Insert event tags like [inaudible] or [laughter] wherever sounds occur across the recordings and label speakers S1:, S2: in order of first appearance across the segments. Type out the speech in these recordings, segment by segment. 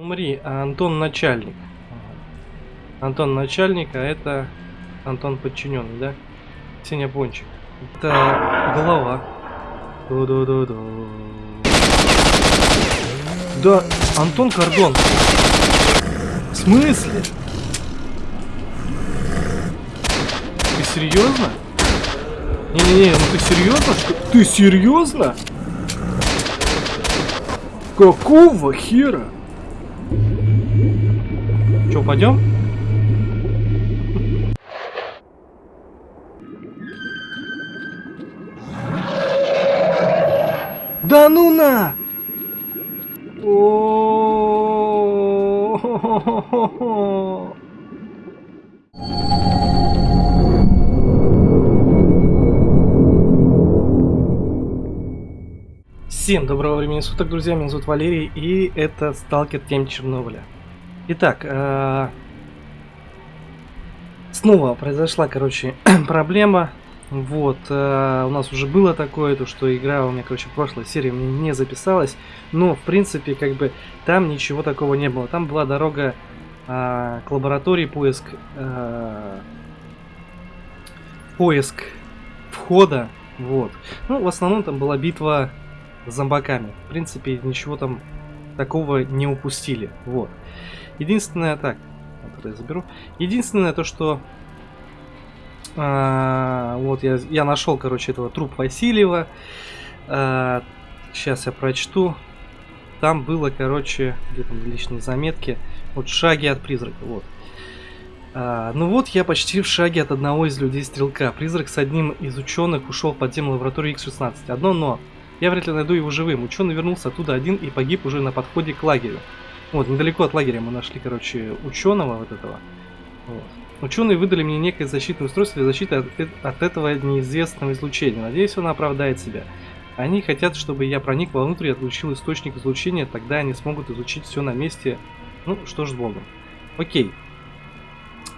S1: Умри, а Антон начальник. Антон начальник, а это Антон подчиненный, да? Сеня Пончик. Это голова. Ду-ду-ду-ду. Да, Антон Кордон. В смысле? Ты серьезно? Не-не-не, ну ты серьезно? Ты серьезно? Какого хера? Че, пойдем? Да ну на! О-о-о-о-о-о. Всем доброго времени суток, друзья, меня зовут Валерий, и это Сталкер Тем Чернобыля. Итак, э, снова произошла, короче, [clears throat] проблема. Вот, э, у нас уже было такое, то что игра у меня, короче, в прошлой серии мне не записалась, но, в принципе, как бы, там ничего такого не было. Там была дорога э, к лаборатории, поиск, э, поиск входа, вот. Ну, в основном там была битва с зомбаками. В принципе, ничего там такого не упустили, вот. Единственное, так, это я заберу. Единственное то, что а, вот я, я нашел, короче, этого труп Васильева. А, сейчас я прочту. Там было, короче, где там личные заметки. Вот шаги от призрака, вот. А, ну вот я почти в шаге от одного из людей стрелка. Призрак с одним из ученых ушел в подземную лабораторию X-16. Одно но. Я вряд ли найду его живым. Ученый вернулся оттуда один и погиб уже на подходе к лагерю. Вот, недалеко от лагеря мы нашли, короче, ученого вот этого. Вот. Ученые выдали мне некое защитное устройство для защиты от, от этого неизвестного излучения. Надеюсь, оно оправдает себя. Они хотят, чтобы я проник вовнутрь и отключил источник излучения, тогда они смогут изучить все на месте. Ну, что ж с Богом. Окей.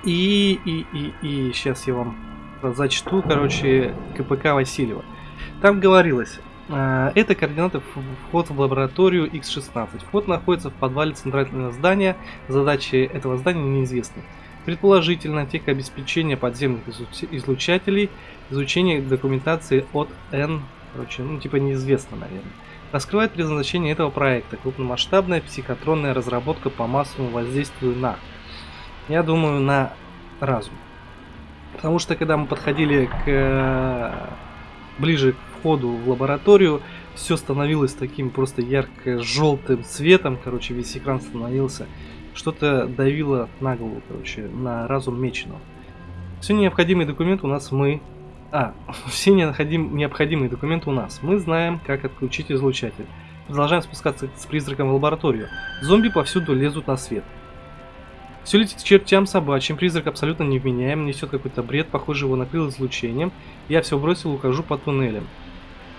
S1: И, и, и, и, сейчас я вам зачту, короче, КПК Васильева. Там говорилось, это координаты вход в лабораторию X16. Вход находится в подвале центрального здания, задачи этого здания неизвестны. Предположительно, техобеспечение подземных излучателей, изучение документации от N, короче, ну типа неизвестно, наверное. Раскрывает предназначение этого проекта. Крупномасштабная психотронная разработка по массовому воздействию на, я думаю, на разум. Потому что когда мы подходили к ближе к входу в лабораторию, все становилось таким просто ярко-желтым цветом, короче, весь экран становился что-то давило на голову, короче, на разум меченого. Все необходимые документы у нас мы... А, [laughs] все необходим... необходимые документы у нас. Мы знаем, как отключить излучатель. Продолжаем спускаться с призраком в лабораторию. Зомби повсюду лезут на свет. Все летит к чертям собачьим, призрак абсолютно невменяем, несет какой-то бред, похоже его накрыл излучением. Я все бросил, ухожу по туннелям.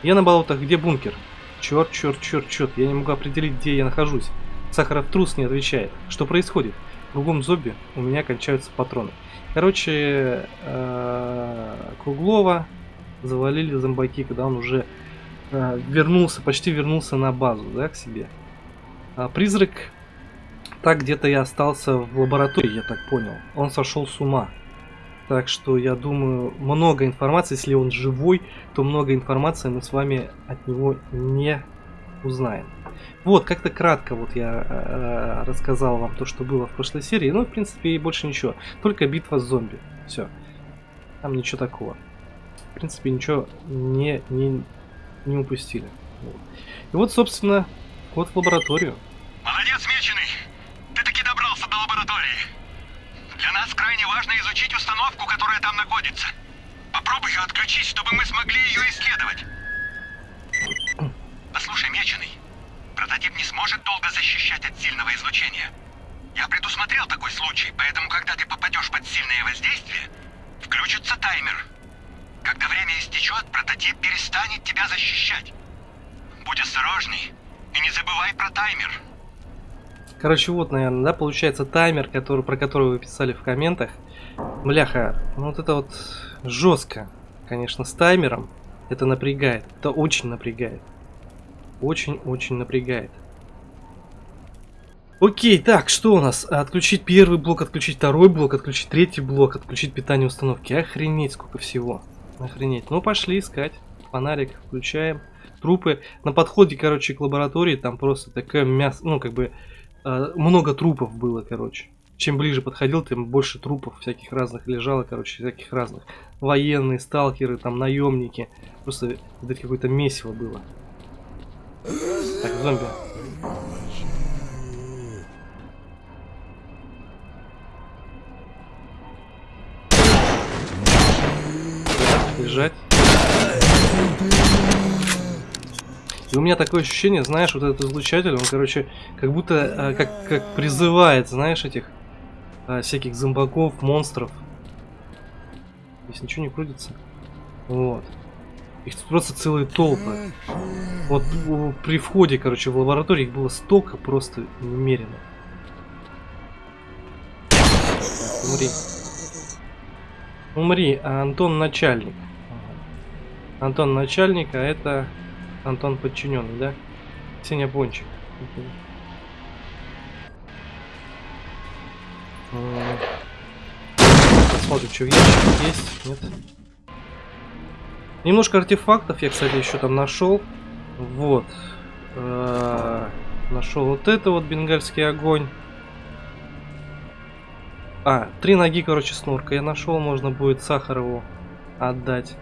S1: Я на болотах, где бункер? Черт, черт, черт, черт, я не могу определить, где я нахожусь. Сахаров трус не отвечает. Что происходит? Кругом зомби, у меня кончаются патроны. Короче, э, Круглова завалили зомбаки, когда он уже э, вернулся, почти вернулся на базу, да, к себе. А призрак, так где-то я остался в лаборатории, я так понял. Он сошел с ума. Так что я думаю, много информации, если он живой, то много информации мы с вами от него не узнаем. Вот, как-то кратко вот я э, рассказал вам то, что было в прошлой серии. Ну, в принципе, и больше ничего. Только битва с зомби. Все. Там ничего такого. В принципе, ничего не, не, не упустили. Вот. И вот, собственно, вот в лабораторию.
S2: Молодец, Меченый! Ты таки добрался до лаборатории. Нас крайне важно изучить установку, которая там находится. Попробуй ее отключить, чтобы мы смогли ее исследовать. Послушай, Меченый, Прототип не сможет долго защищать от сильного излучения. Я предусмотрел такой случай, поэтому когда ты попадешь под сильное воздействие, включится таймер. Когда время истечет, прототип перестанет тебя защищать. Будь осторожный и не забывай про таймер.
S1: Короче, вот, наверное, да, получается таймер, который, про который вы писали в комментах. Бляха, ну вот это вот жестко, конечно, с таймером. Это напрягает, это очень напрягает очень-очень напрягает. Окей, так, что у нас? Отключить первый блок, отключить второй блок, отключить третий блок, отключить питание установки. Охренеть, сколько всего. Охренеть. Ну, пошли искать. Фонарик включаем. Трупы. На подходе, короче, к лаборатории там просто такое мясо, ну, как бы, много трупов было, короче. Чем ближе подходил, тем больше трупов всяких разных лежало, короче, всяких разных. Военные, сталкеры, там, наемники. Просто это какое-то месиво было. Так, зомби. Лежать. И у меня такое ощущение, знаешь, вот этот излучатель, он, короче, как будто э, как, как призывает, знаешь, этих э, всяких зомбаков, монстров. Здесь ничего не крутится. Вот. Их тут просто целые толпы. Вот при входе, короче, в лабораторию их было столько просто немерено. Умри. Умри, а Антон начальник. Антон начальник, а это Антон подчиненный, да? Сеня. М. Посмотрим, что в ящике есть. Нет. Немножко артефактов я, кстати, еще там нашел. Вот. Нашел вот это вот бенгальский огонь. А, три ноги, короче, снурка я нашел, можно будет Сахарову отдать.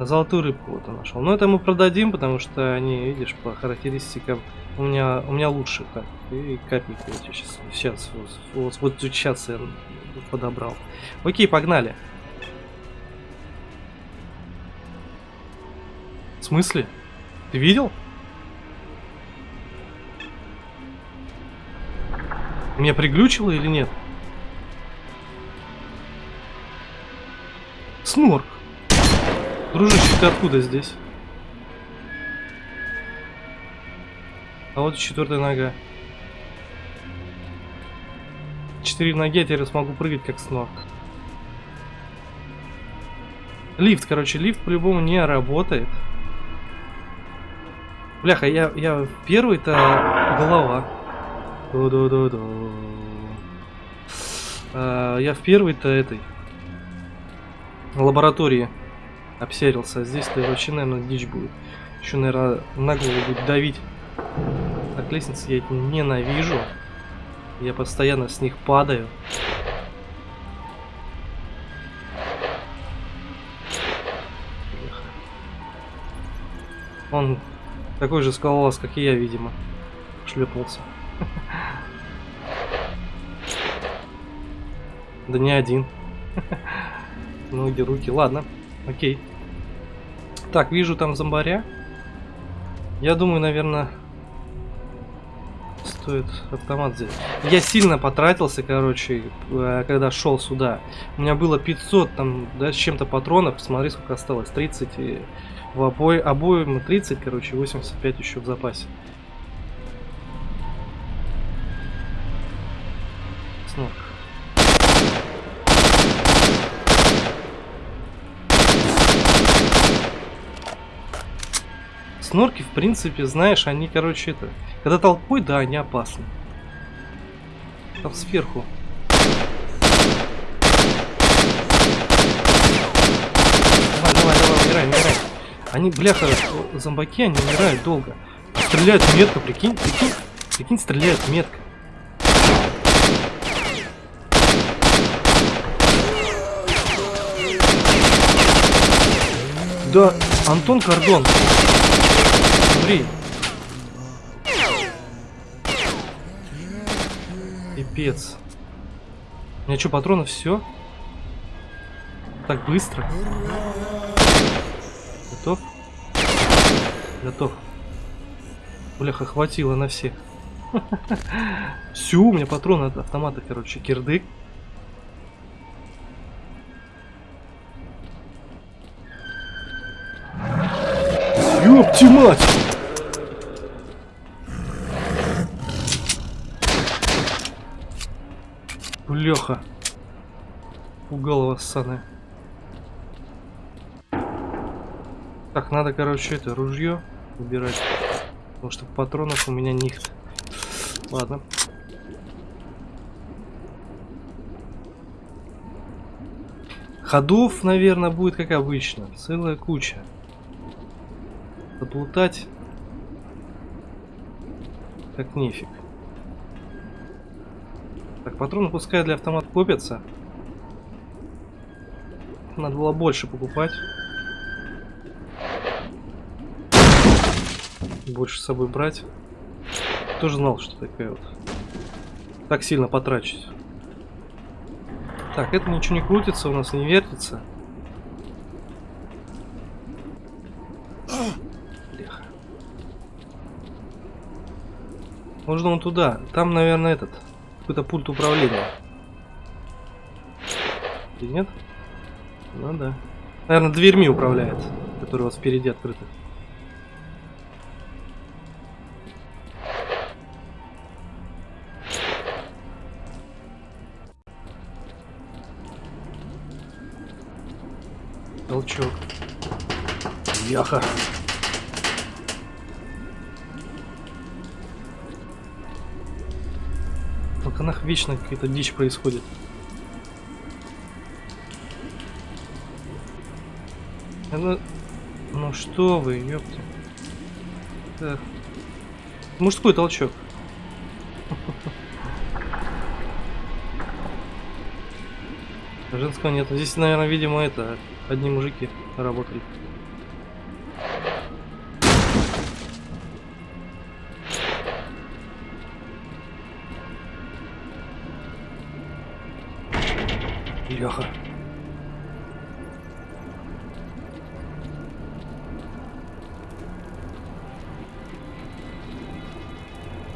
S1: Золотую рыбку вот я нашел. Но это мы продадим, потому что они, видишь, по характеристикам у меня у меня лучше. Так, и капельки вот сейчас, сейчас, вот, вот сейчас я подобрал. Окей, погнали. В смысле? Ты видел? Меня приглючило или нет? Снорк. Дружище, ты откуда здесь? А вот четвертая нога. Четыре ноги, я теперь смогу прыгать как снорк. Лифт, короче, лифт по-любому не работает. Бляха, я, я первый-то голова. Ду-ду-ду-ду. А, я в первой-то этой лаборатории обсерился. Здесь-то вообще, наверное, дичь будет. Еще, наверное, на будет давить. Так, лестницы я ненавижу. Я постоянно с них падаю. Он такой же скалолаз, как и я, видимо. Шлепнулся. [laughs] Да не один. [laughs] Ноги, руки. Ладно, окей. Так, вижу там зомбаря. Я думаю, наверное, стоит автомат взять. Я сильно потратился, короче, э, когда шел сюда. У меня было 500 там, да, с чем-то патронов. Смотри, сколько осталось. 30 и в обои, обоим 30, короче, 85 еще в запасе. Снорки, в принципе, знаешь, они, короче, это... Когда толпой, да, они опасны. Там сверху. Давай, давай, давай, умирай, умирай. Они, бляха, зомбаки, они умирают долго. Стреляют метко, прикинь, прикинь, прикинь, стреляют метко. Да, Антон Кордон. Смотри. Пипец. У меня что, патронов все? Так быстро. Готов? Готов. Бляха, хватило на всех. [laughs] Все, у меня патроны от автомата, короче, кирдык. Ёпти мать! Леха. Пугало саны. Так, надо, короче, это ружье убирать. Потому что патронов у меня нет. Ладно. Ходов, наверное, будет как обычно. Целая куча. Заплутать. Как нефиг. Так, патроны пускай для автомата копятся. Надо было больше покупать. Больше с собой брать. Тоже знал, что такая вот. Так сильно потрачусь. Так, это ничего не крутится, у нас не вертится. Бляха. Можно он туда. Там, наверное, этот. Какой-то пульт управления. Или нет? Ну да. Наверное, дверьми управляет, которые вот впереди открыты. Толчок. Яха. Окнах вечно какая-то дичь происходит. Ну, ну что вы, ёпта. Так. Мужской толчок. [laughs] Женского нет. Здесь, наверное, видимо, это одни мужики работали.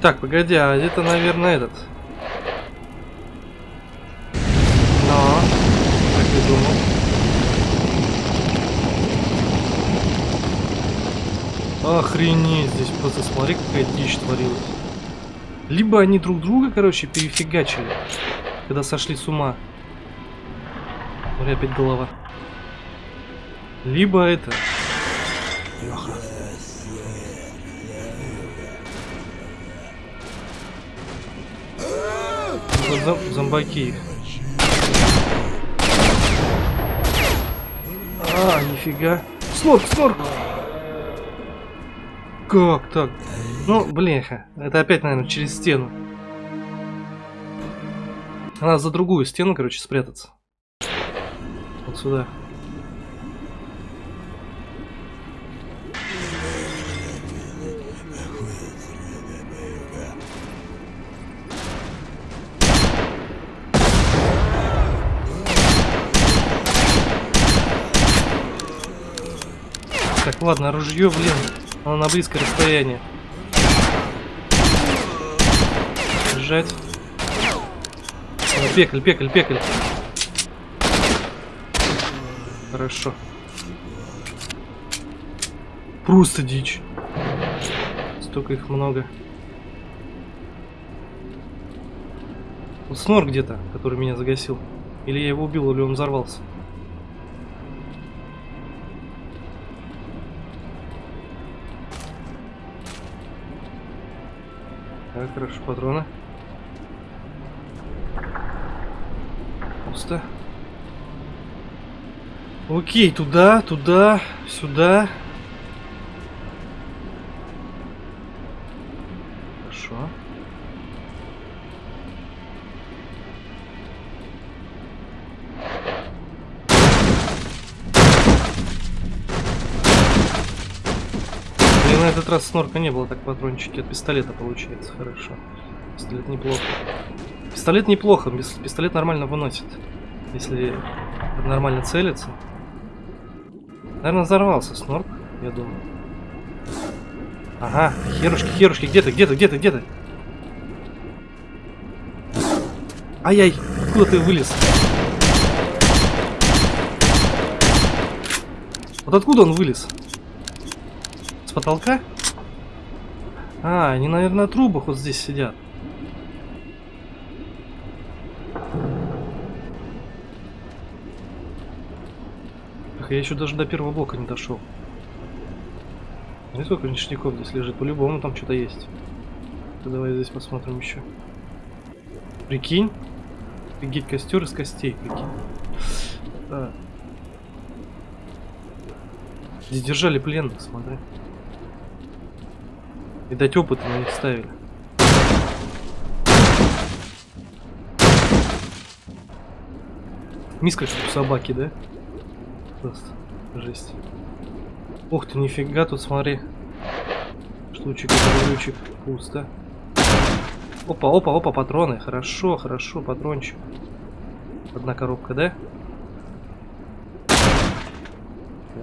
S1: Так, погоди, а это, наверное, этот. Но, как я думал. Охренеть, здесь просто смотри, какая дичь творилась. Либо они друг друга, короче, перефигачили, когда сошли с ума. Смотри, опять голова. Либо это... Леха. Зом зомбаки. А, нифига. Снорк, снорк! Как так? Ну, блеха. Это опять, наверное, через стену. Надо за другую стену, короче, спрятаться. Вот сюда. Ладно, ружье, блин, оно на близкое расстояние. Держать. Пекль, пекль, пекль. Хорошо. Просто дичь. Столько их много. Снор где-то, который меня загасил. Или я его убил, или он взорвался. Так, хорошо, патроны. Пусто. Окей, туда, туда, сюда. Хорошо. Блин, на этот раз снорка не было, так патрончики от пистолета получается. Хорошо. Пистолет неплохо. Пистолет неплохо, пистолет нормально выносит. Если нормально целится. Наверное, взорвался снорк, я думаю. Ага, херушки, херушки, где ты, где ты, где ты, где ты? Ай-яй, откуда ты вылез? Вот откуда он вылез? С потолка? А, они, наверное, на трубах вот здесь сидят. Ах, я еще даже до первого блока не дошел. Смотри, сколько ништяков здесь лежит. По-любому там что-то есть. Так, давай здесь посмотрим еще. Прикинь. Офигеть, костер из костей, прикинь. Здесь держали пленных, смотри. Видать, опыт на них ставили. Миска у собаки, да? Просто жесть. Ух ты, нифига тут, смотри. Штучек, ключик, пусто. Опа, опа, опа, патроны. Хорошо, хорошо, патрончик. Одна коробка, да?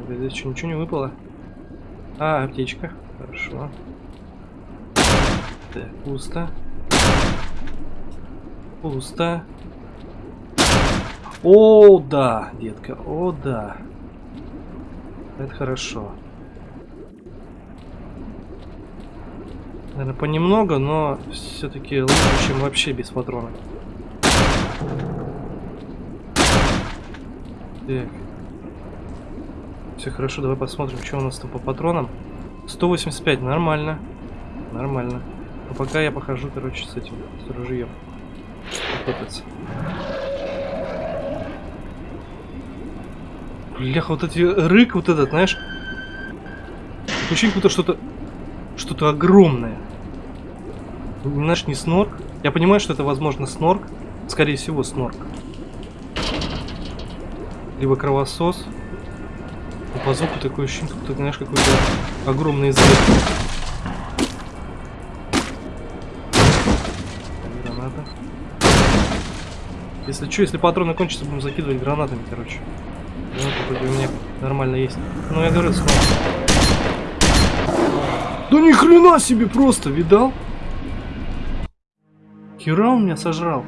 S1: Здесь что, ничего не выпало? А, аптечка. Хорошо. Так, пусто. Пусто. О, да, детка, о, да. Это хорошо. Наверное, понемногу, но все-таки лучше, чем вообще без патрона. Так. Все хорошо, давай посмотрим, что у нас там по патронам. 185, нормально. Нормально. А пока я похожу, короче, с этим, с ружьем. Охотиться. Бляха, вот эти рык, вот этот, знаешь. Ощущение, будто что-то что-то огромное. Знаешь, не снорк. Я понимаю, что это, возможно, снорк. Скорее всего, снорк. Либо кровосос. По звуку такое ощущение, что ты знаешь, какой-то огромный звук. Если что, если патроны кончатся, будем закидывать гранатами, короче. Гранаты вроде у меня нормально есть. Ну, я говорю, снорк. Да ни хрена себе просто, видал? Хера он меня сожрал.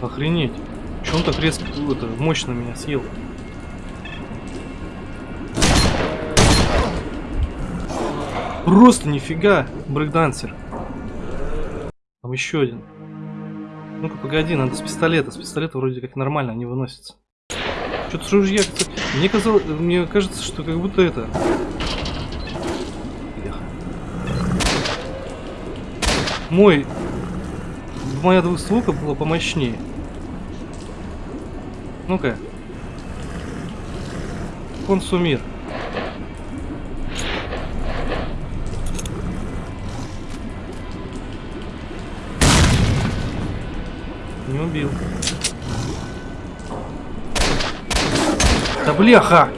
S1: Охренеть. Че он так резко, это, мощно меня съел? Просто нифига, брейкдансер. Там еще один. Ну-ка, погоди, надо с пистолета. С пистолета вроде как нормально не выносится. Что-то с ружья... Мне казалось... Мне кажется, что как будто это... Мой... Моя двустволка была помощнее. Ну-ка. Консумир. Не убил. Да бляха!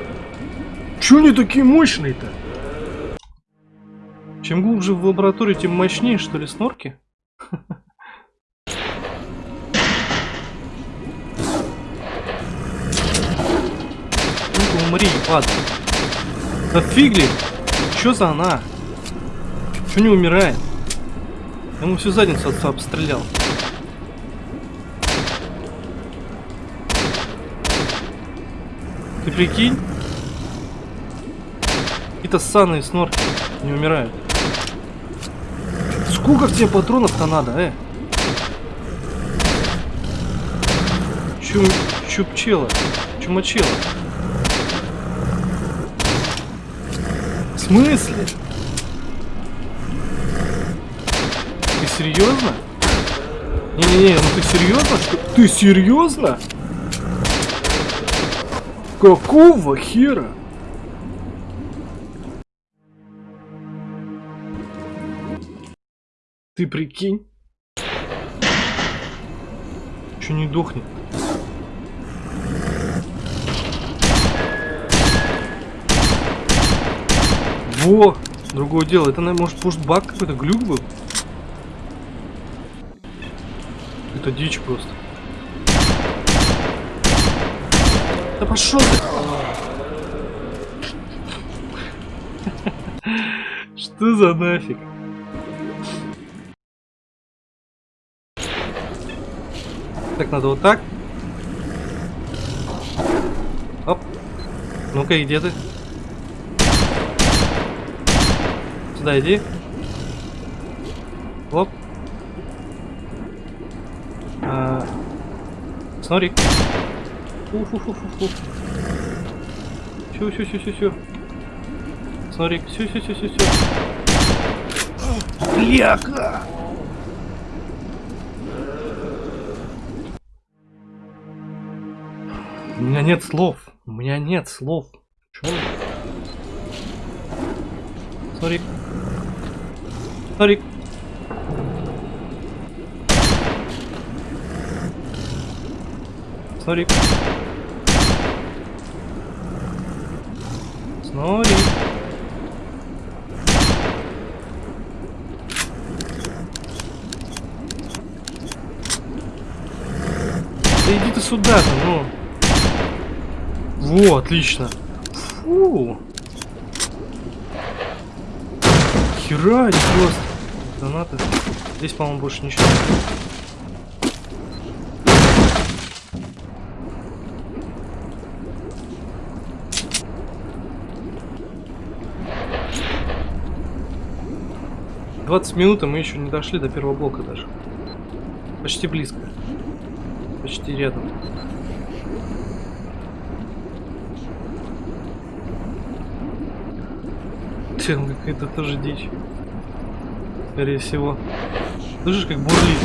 S1: Чё они такие мощные-то? Чем глубже в лаборатории, тем мощнее, что ли, снорки? Умри, падай. Да фигли! Чё за она? Чё не умирает? Я ему всю задницу отца обстрелял. Ты прикинь? Какие-то ссаные снорки не умирают. Сколько тебе патронов-то надо, э? Чум... Чупчела. Чумачела. В смысле? Ты серьезно? Не-не-не, ну ты серьезно? Ты серьезно? Какого хера? Ты прикинь? Че не дохнет? Во! Другое дело. Это, может, может баг какой-то глюк был? Это дичь просто. Да пошел! Что за нафиг? Так, надо вот так. Оп. Ну-ка, где ты? Сюда иди. Оп. А, Снорик. Ух-ух-ух-ух. Все, все, все, все, все. Смотри, все, все, все, все, все. Бляха! У меня нет слов. У меня нет слов. Чё? Смотри. Смотри. Смотри. Смотри. Да иди ты сюда-то, ну. Во, отлично. Фу. Хера, просто. Гранаты. Здесь, по-моему, больше ничего. Двадцать минут, и мы еще не дошли до первого блока даже. Почти близко. Почти рядом. Чем какая-то тоже дичь. Скорее всего. Слышишь, как бурлит?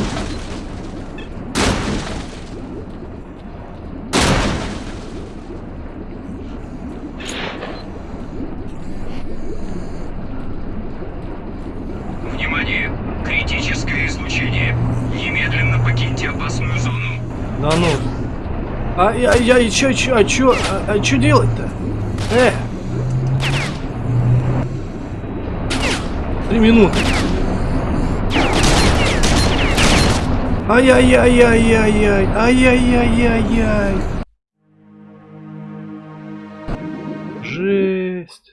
S2: Внимание! Критическое излучение. Немедленно покиньте опасную зону.
S1: Да ну. А я, я, и чё, чё, а чё, а, а чё делать-то? Э! Три минуты. Ай-яй-яй-яй-яй-яй, ай-яй-яй-яй-яй. Жесть.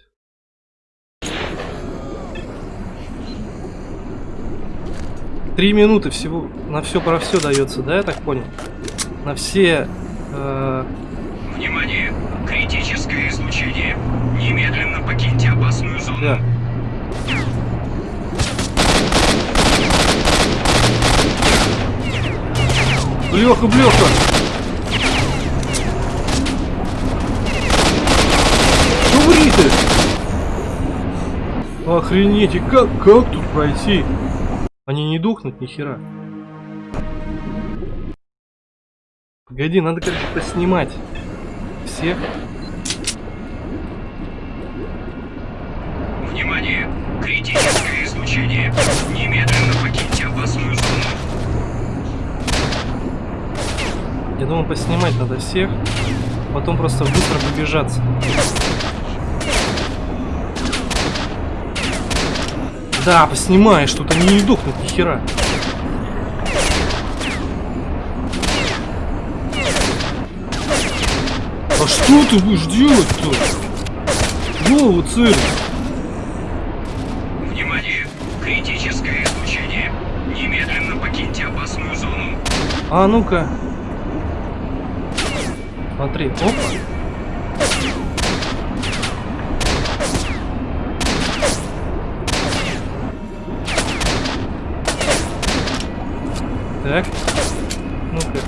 S1: Три минуты всего на все про все дается, да, я так понял? На все.
S2: Внимание! Критическое излучение. Немедленно покиньте опасную зону.
S1: да. Блеха, блеха! Умри ты! Охренеть, и как, как тут пройти? Они не духнут ни хера. Погоди, надо, короче, поснимать всех.
S2: Внимание! Критическое излучение. Немедленно покиньте опасную зону.
S1: Я думаю, поснимать надо всех, потом просто быстро побежаться. Да, поснимаешь, тут они не духнут ни хера. А что ты будешь делать-то? Голову цель.
S2: Внимание! Критическое излучение. Немедленно покиньте опасную зону.
S1: А ну-ка. Смотри, опа. Так. Ну-ка.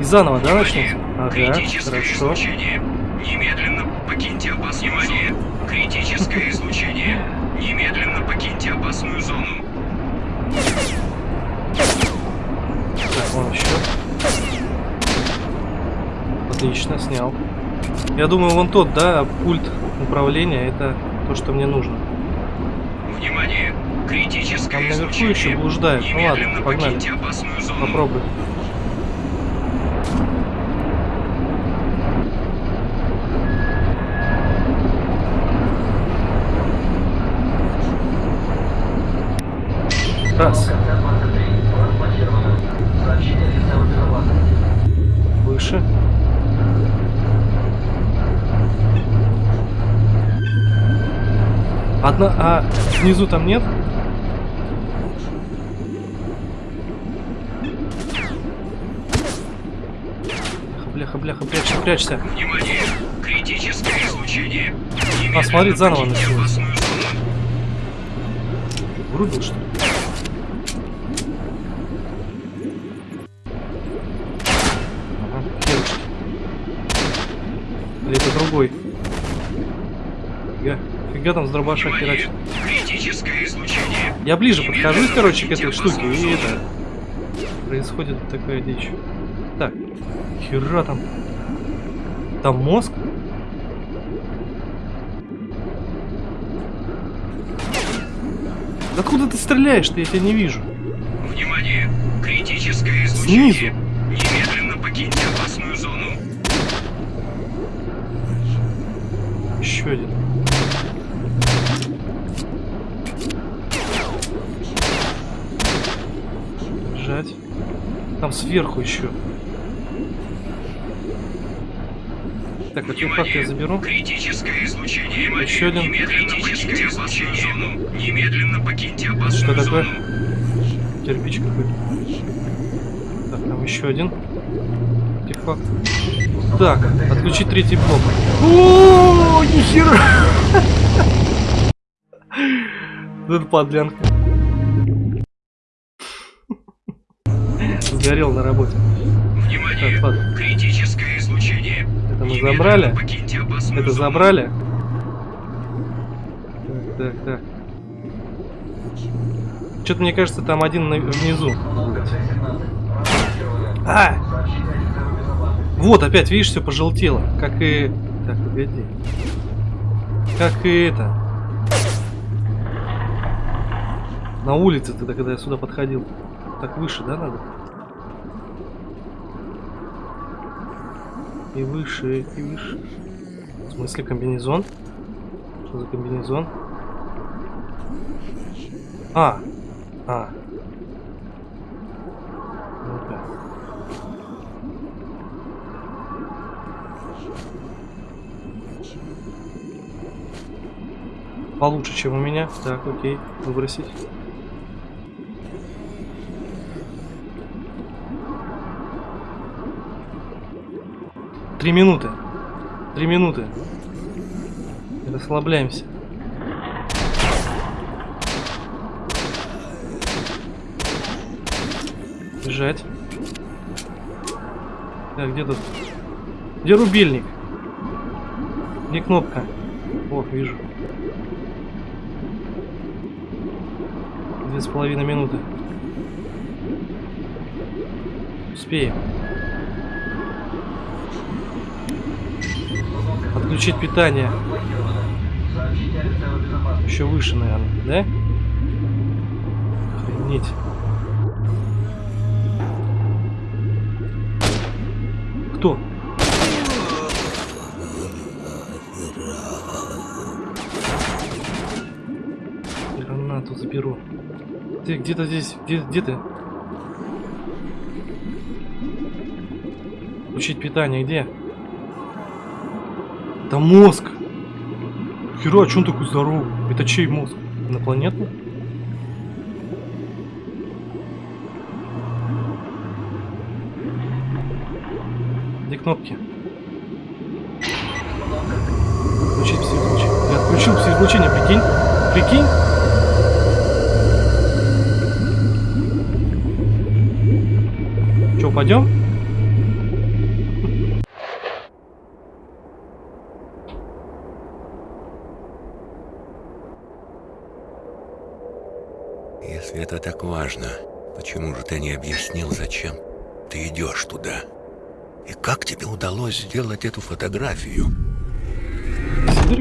S1: И заново, да, начнем? Ага, хорошо.
S2: излучение.
S1: Отлично, снял. Я думаю, вон тот, да, пульт управления, это то, что мне нужно.
S2: Внимание! Критическое
S1: Там наверху еще блуждает. Ну ладно, погнали. Попробуй. Раз. Выше. Одна, а внизу там нет? Бляха, бляха, прячься, прячься.
S2: Внимание! Критическое излучение.
S1: А,
S2: Немедленно
S1: заново
S2: зону.
S1: Врубил, что ли? Фига там с дробаша херачит.
S2: Критическое излучение.
S1: Я ближе подхожусь,
S2: Немедленно
S1: короче, к этой штуке, и это... Происходит такая дичь. Так, хера там. Там мозг? Откуда ты стреляешь-то? Я тебя не вижу.
S2: Внимание! Критическое
S1: Снизу.
S2: Немедленно покиньте опасную зону.
S1: Еще один. Держать. Там сверху еще. Так, артефакт я заберу.
S2: Критическое излучение. Внимание!
S1: Еще один.
S2: Немедленно покиньте опасную зону. Немедленно покиньте опасную
S1: Что такое?
S2: зону.
S1: Кирпич какой-то. Так, там еще один. Артефакт. Так, отключить третий блок. О, нихера! [laughs] Это подлянка. Сгорел на работе.
S2: Внимание!
S1: Так, ладно.
S2: Критическое излучение.
S1: Это мы забрали. Это забрали? Так, так, так. Что-то мне кажется, там один на- внизу. А! Вот, опять, видишь, все пожелтело. Как и... Так, погоди. Как и это. На улице тогда, когда я сюда подходил. Так выше, да, надо? И выше, и выше. В смысле комбинезон? Что за комбинезон? А, а. Ну-ка. Получше, чем у меня. Так, окей, выбросить. Три минуты. Три минуты. Расслабляемся. Бежать. Так, где тут? Где рубильник? Где кнопка? О, вижу. Две с половиной минуты. Успеем. Отключить питание. Еще выше, наверное, да? Охренеть. Кто? Гранату заберу. Ты где-то здесь. Где, где ты? Включить питание где? Это мозг. Хера, а он такой здоровый? Это чей мозг? Инопланетный? Где кнопки? Включить все излучение. Я отключил все излучения, прикинь? Прикинь? Че, пойдем?
S3: Это так важно, почему же ты не объяснил, зачем ты идешь туда? И как тебе удалось сделать эту фотографию?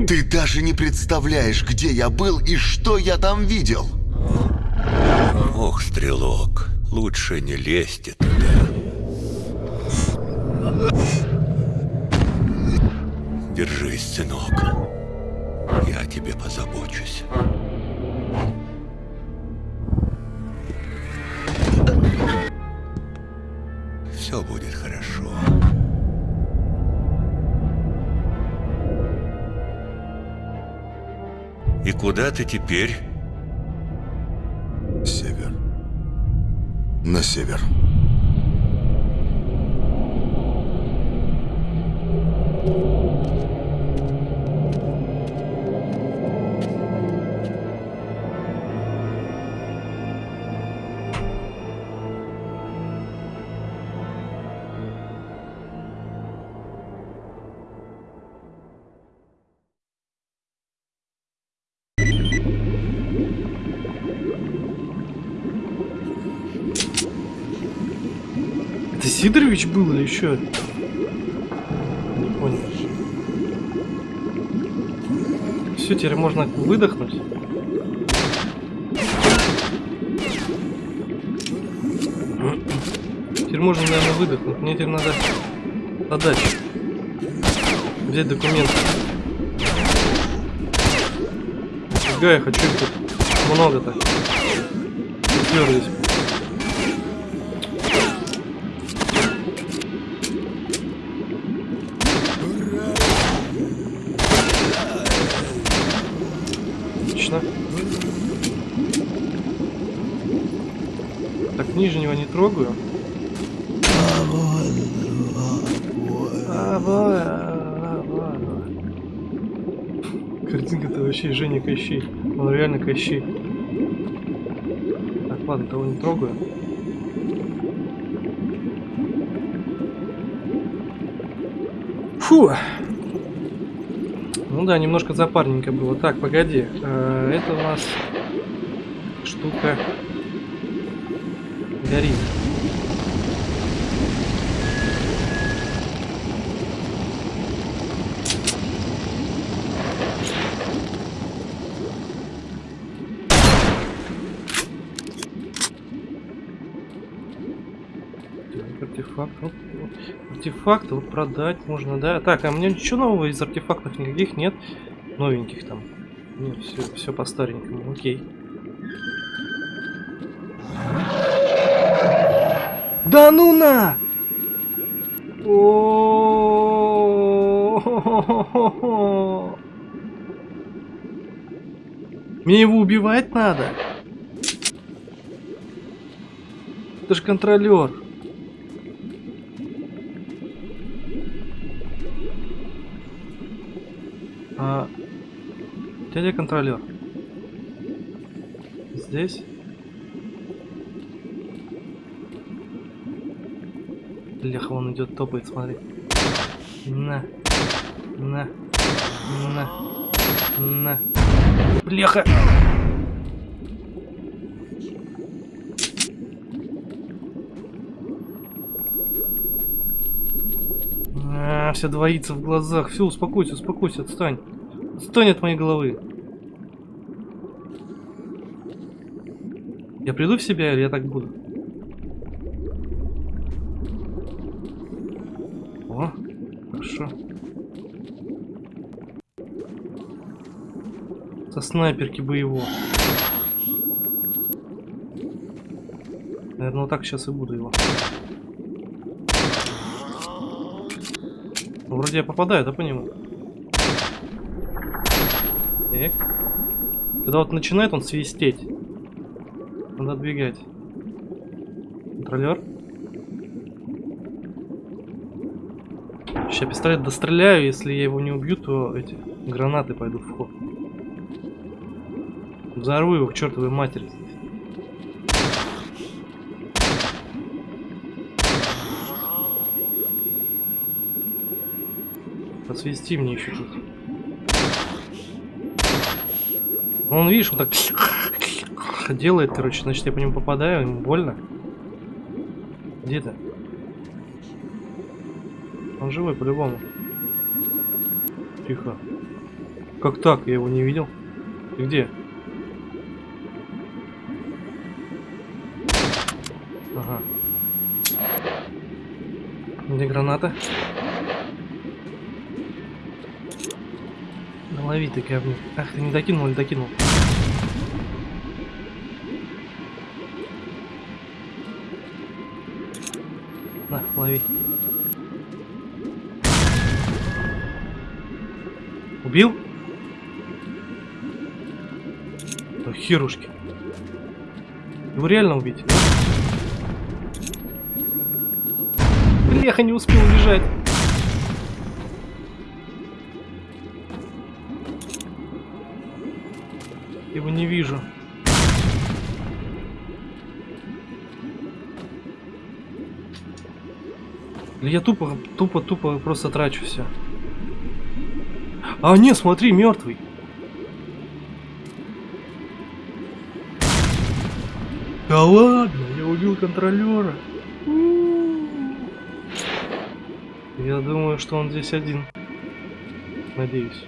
S4: Ты даже не представляешь, где я был и что я там видел.
S3: Ох, стрелок, лучше не лезьте туда. Держись, сынок. Я о тебе позабочусь. Все будет хорошо. И куда ты теперь?
S4: Север. На север.
S1: Сидорович был или еще? Не понял. Все, теперь можно выдохнуть. Теперь можно, наверное, выдохнуть. Мне теперь надо отдать. Взять документы. Фига, я хочу их тут много так. Уперлись. Отлично. Так, нижнего не трогаю. Картинка-то вообще Женя Кощей. Он реально Кощей. Так, ладно, того не трогаю. Фу! Ну да, немножко запарненько было. Так, погоди. э, это у нас штука горит. Так, артефакт. Вот, продать можно, да? Так, а меня ничего нового из артефактов никаких нет. Новеньких там. Нет, все, все по старенькому. Окей. Да ну на! О-о-о-о-о-о. Мне его убивать надо? Это же контролер. А, дядя контролер. Здесь? Бляха, он идет, топает, смотри. На. На. На. На. Бляха! А, все двоится в глазах. Все, успокойся, успокойся, отстань. Отстань от моей головы. Я приду в себя или я так буду? О, хорошо. Со снайперки бы его. Наверное, вот так сейчас и буду его. Ну, вроде я попадаю, да, по нему? Так. Когда вот начинает он свистеть, надо отбегать. Контролер. Сейчас пистолет достреляю, если я его не убью, то эти гранаты пойдут в ход. Взорву его к чертовой матери. Посвести мне еще тут. Он, видишь, он так [laughs] делает, короче, значит, я по нему попадаю, ему больно. Где ты? Он живой по-любому. Тихо. Как так? Я его не видел. Ты где? Граната? Да лови ты говнюк. Ах, ты не докинул или докинул? На, лови. Убил? Да херушки. Его реально убить? Бляха, не успел убежать. Его не вижу. Я тупо, тупо, тупо просто трачу все. А, не, смотри, мертвый. Да ладно, я убил контролера. Я думаю, что он здесь один. Надеюсь.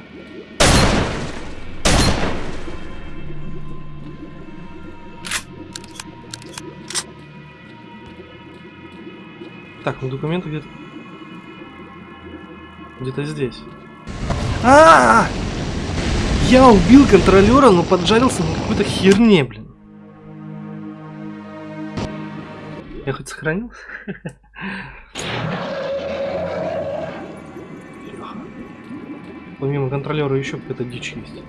S1: Так, ну документы где-то... Где-то здесь. А, -а, а Я убил контролера, но поджарился на какой-то херне, блин. Я хоть сохранил? [laughs] Помимо контролера еще какая-то дичь есть.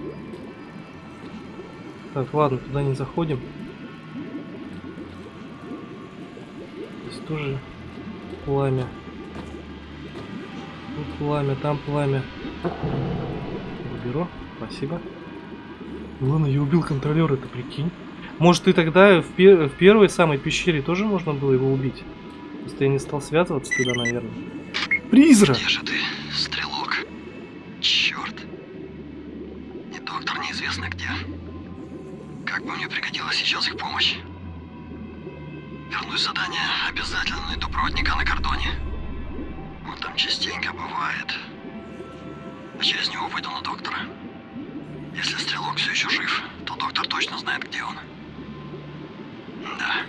S1: Так, ладно, туда не заходим. Здесь тоже пламя. Тут пламя, там пламя. Уберу, спасибо. Ладно, я убил контролера, это прикинь. Может, ты тогда в, пер в первой самой пещере тоже можно было его убить? Просто я не стал связываться туда, наверное. Призрак!
S5: Где же ты? Неизвестно где. Как бы мне пригодилась сейчас их помощь. Вернусь задание, обязательно найду проводника на кордоне. Он там частенько бывает. А через него выйду на доктора. Если стрелок все еще жив, то доктор точно знает, где он. Да.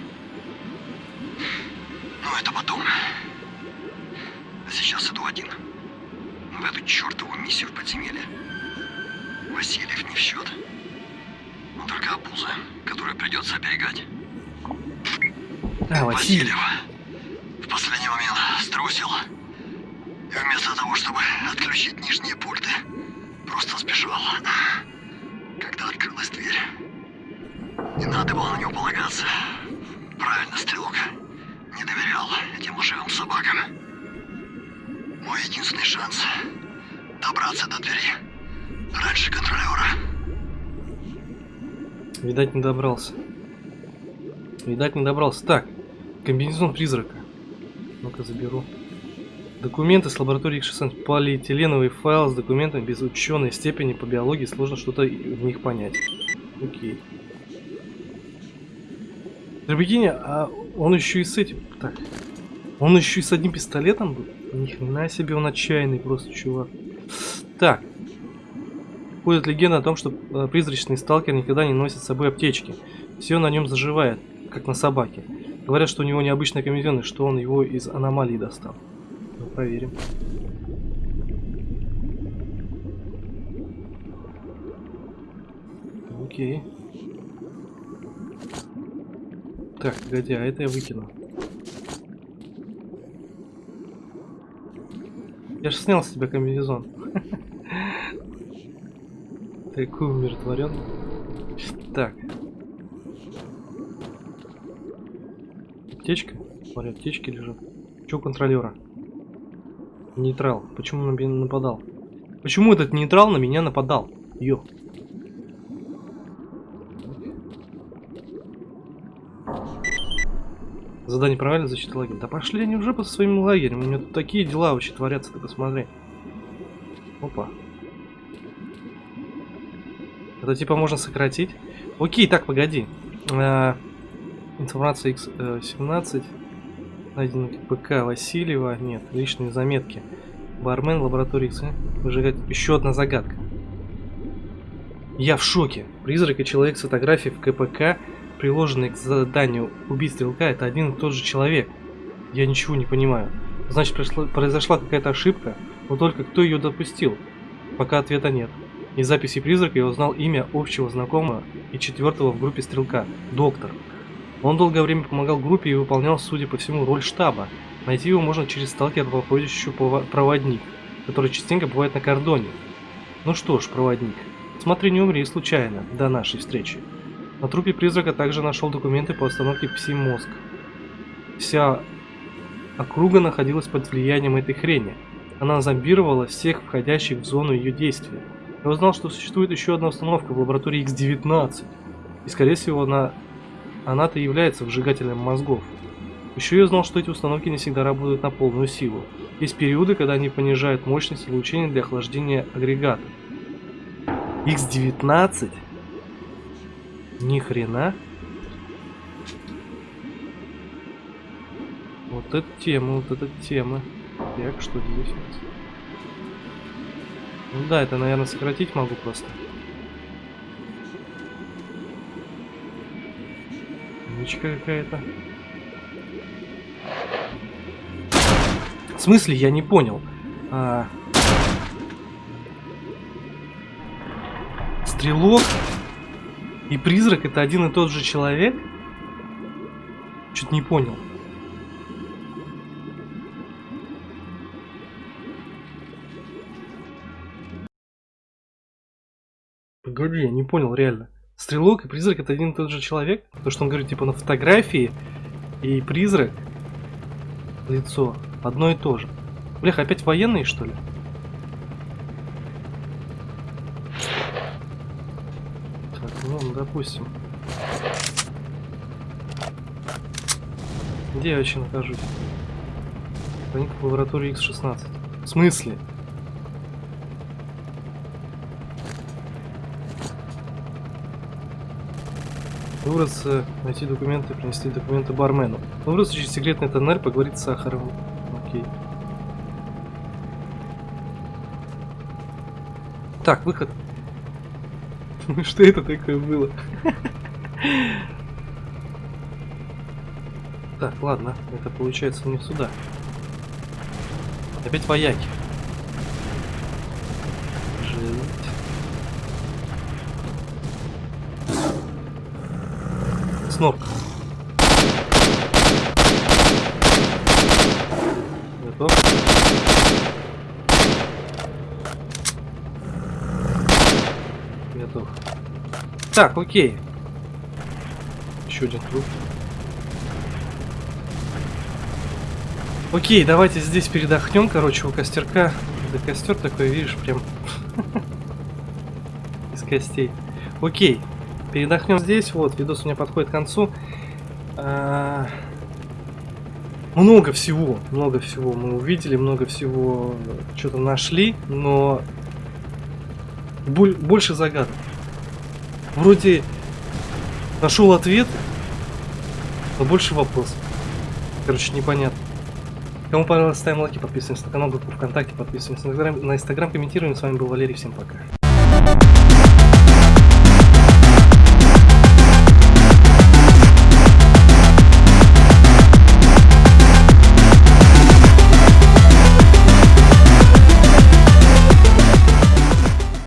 S5: Ну, это потом. А сейчас иду один. В эту чертову миссию в подземелье. Васильев не в счет. Только обуза, которую придется оберегать.
S1: А, Васильев.
S5: В последний момент струсил. И вместо того, чтобы отключить нижние пульты, просто сбежал. Когда открылась дверь. Не надо было на него полагаться. Правильно, стрелок. Не доверял этим лживым собакам. Мой единственный шанс добраться до двери раньше контролера.
S1: Видать, не добрался. Видать, не добрался. Так, комбинезон призрака. Ну-ка, заберу. Документы с лаборатории X16. Полиэтиленовый файл с документами без ученой степени по биологии. Сложно что-то в них понять. Окей. Прикинь, а он еще и с этим... Так. Он еще и с одним пистолетом был? Ни хрена себе, он отчаянный просто, чувак. Так. Ходит легенда о том, что э, призрачный сталкер никогда не носит с собой аптечки. Все на нем заживает, как на собаке. Говорят, что у него необычный комбинезон, и что он его из аномалии достал. Ну, проверим. Окей. Так, погоди, а это я выкину. Я же снял с тебя комбинезон. Такой умиротворен. Так. Аптечка? Смотри, аптечки лежат. Че у контролера? Нейтрал. Почему он на меня нападал? Почему этот нейтрал на меня нападал? Ё. Задание правильно, защита лагеря. Да пошли они уже по своим лагерям. У меня тут такие дела вообще творятся, ты посмотри. Опа. Это типа можно сократить. Окей, так, погоди. А, информация X17. Найден ПК Васильева. Нет, личные заметки. Бармен, лаборатория X. Выжигать. Еще одна загадка. Я в шоке. Призрак и человек с фотографией в КПК приложенный к заданию убить стрелка, это один и тот же человек. Я ничего не понимаю. Значит, произошла какая-то ошибка, но только кто ее допустил? Пока ответа нет. Из записи призрака я узнал имя общего знакомого и четвертого в группе стрелка – доктор. Он долгое время помогал группе и выполнял, судя по всему, роль штаба. Найти его можно через сталкера проходящую проводник, который частенько бывает на кордоне. Ну что ж, проводник, смотри, не умри случайно до нашей встречи. На трупе призрака также нашел документы по остановке пси-мозг. Вся округа находилась под влиянием этой хрени. Она зомбировала всех входящих в зону ее действия. Я узнал, что существует еще одна установка в лаборатории X-19. И скорее всего она... она-то является выжигателем мозгов. Еще я узнал, что эти установки не всегда работают на полную силу. Есть периоды, когда они понижают мощность излучения для охлаждения агрегата. X-19? Ни хрена. Вот эта тема, вот эта тема. Так, что здесь? Ну да, это, наверное, сократить могу просто. Ничка какая-то. В смысле, я не понял. А... Стрелок и призрак это один и тот же человек? Чуть не понял. Погоди, я не понял реально. Стрелок и призрак это один и тот же человек? То, что он говорит, типа на фотографии и призрак лицо одно и то же. Блях, опять военные что ли? Так, ну, допустим. Где я вообще нахожусь? Проник в лабораторию X16. В смысле? Выбраться, найти документы, принести документы бармену. Выбраться через секретный тоннель, поговорить с Сахаровым. Окей. Так, выход. Ну [laughs] что это такое было? [laughs] Так, ладно, это получается не сюда. Опять вояки. Жить. Снорк. Готов? Готов. Так, окей. Еще один труп. Окей, давайте здесь передохнем, короче, у костерка. Да костер такой, видишь, прям [laughs] из костей. Окей, передохнем здесь. Вот, видос у меня подходит к концу. А, Много всего, много всего мы увидели, много всего что-то нашли, но боль- больше загадок. Вроде нашел ответ, но больше вопросов. Короче, непонятно. Кому понравилось, ставим лайки, подписываемся на канал, группу ВКонтакте, подписываемся на Инстаграм, на Инстаграм, комментируем. С вами был Валерий, всем пока.